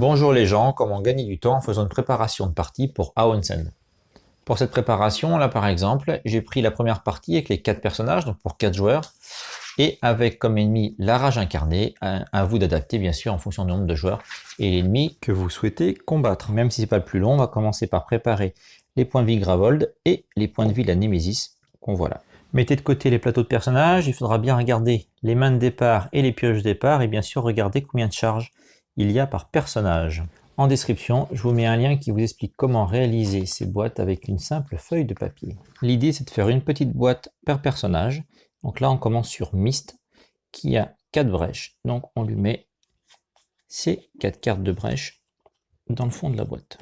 Bonjour les gens, comment gagner du temps en faisant une préparation de partie pour Aonsend Pour cette préparation, là par exemple, j'ai pris la première partie avec les quatre personnages, donc pour quatre joueurs, et avec comme ennemi la rage incarnée, à vous d'adapter bien sûr en fonction du nombre de joueurs, et l'ennemi que vous souhaitez combattre. Même si c'est pas le plus long, on va commencer par préparer les points de vie Gravold et les points de vie de la Némésis qu'on voit là. Mettez de côté les plateaux de personnages, il faudra bien regarder les mains de départ et les pioches de départ, et bien sûr regarder combien de charges il y a par personnage. En description, je vous mets un lien qui vous explique comment réaliser ces boîtes avec une simple feuille de papier. L'idée c'est de faire une petite boîte par personnage. Donc là on commence sur Myst, qui a 4 brèches. Donc on lui met ces 4 cartes de brèche dans le fond de la boîte.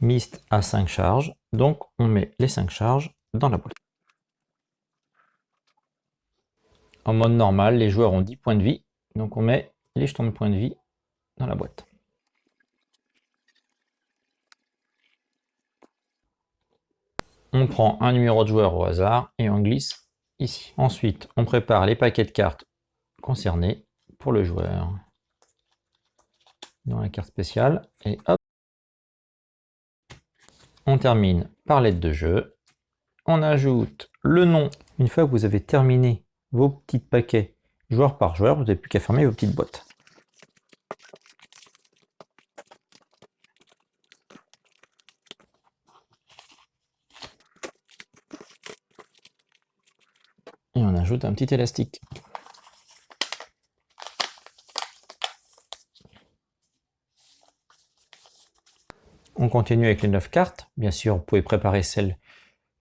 Myst a 5 charges, donc on met les 5 charges dans la boîte. En mode normal, les joueurs ont 10 points de vie, donc on met les jetons de points de vie dans la boîte. On prend un numéro de joueur au hasard et on glisse ici. Ensuite, on prépare les paquets de cartes concernés pour le joueur. Dans la carte spéciale, et hop On termine par l'aide de jeu. On ajoute le nom. Une fois que vous avez terminé vos petits paquets joueur par joueur, vous n'avez plus qu'à fermer vos petites boîtes. On ajoute un petit élastique. On continue avec les 9 cartes. Bien sûr, vous pouvez préparer celles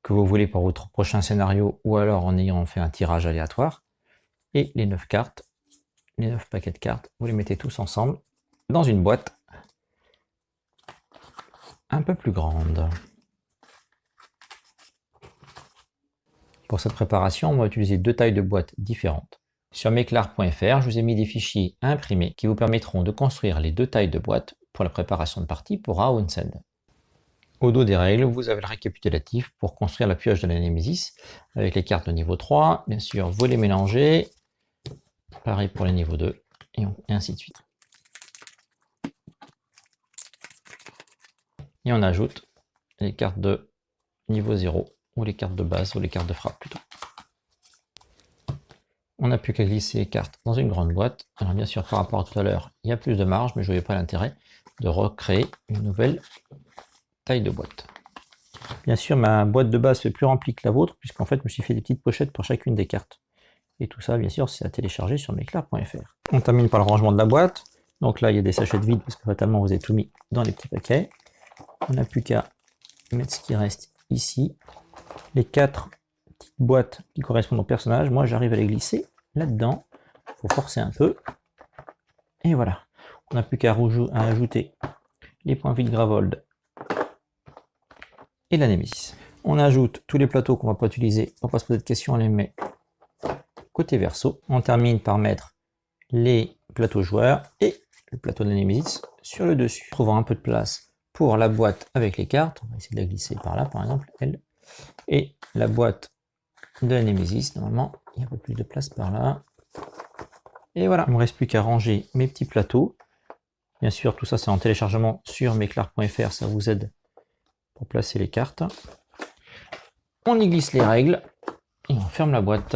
que vous voulez pour votre prochain scénario ou alors en ayant fait un tirage aléatoire. Et les 9 cartes, les 9 paquets de cartes, vous les mettez tous ensemble dans une boîte un peu plus grande. Pour cette préparation, on va utiliser deux tailles de boîtes différentes. Sur meclar.fr, je vous ai mis des fichiers imprimés qui vous permettront de construire les deux tailles de boîtes pour la préparation de partie pour Aunsend. Au dos des règles, vous avez le récapitulatif pour construire la pioche de la Nemesis avec les cartes de niveau 3. Bien sûr, vous les mélangez. Pareil pour les niveaux 2 et ainsi de suite. Et on ajoute les cartes de niveau 0 ou les cartes de base, ou les cartes de frappe plutôt. On n'a plus qu'à glisser les cartes dans une grande boîte. Alors bien sûr, par rapport à tout à l'heure, il y a plus de marge, mais je ne voyais pas l'intérêt de recréer une nouvelle taille de boîte. Bien sûr, ma boîte de base fait plus remplie que la vôtre, puisqu'en fait, je me suis fait des petites pochettes pour chacune des cartes. Et tout ça, bien sûr, c'est à télécharger sur meclar.fr. On termine par le rangement de la boîte. Donc là, il y a des sachets de vide, parce que fatalement, vous avez tout mis dans les petits paquets. On n'a plus qu'à mettre ce qui reste ici les quatre petites boîtes qui correspondent au personnage, moi j'arrive à les glisser là-dedans. Il faut forcer un peu. Et voilà. On n'a plus qu'à ajouter les points vides Gravold et la Nemesis. On ajoute tous les plateaux qu'on va pas utiliser. On va pas se poser de questions, on les met côté verso. On termine par mettre les plateaux joueurs et le plateau de la sur le dessus. Trouvant un peu de place pour la boîte avec les cartes. On va essayer de la glisser par là, par exemple, elle et la boîte de Nemesis. Normalement, il y a un peu plus de place par là. Et voilà, il ne me reste plus qu'à ranger mes petits plateaux. Bien sûr, tout ça c'est en téléchargement sur meclar.fr, ça vous aide pour placer les cartes. On y glisse les règles et on ferme la boîte.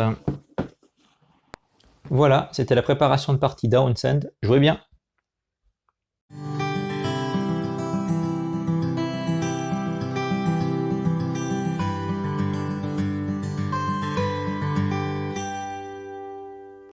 Voilà, c'était la préparation de partie Downsend. Jouez bien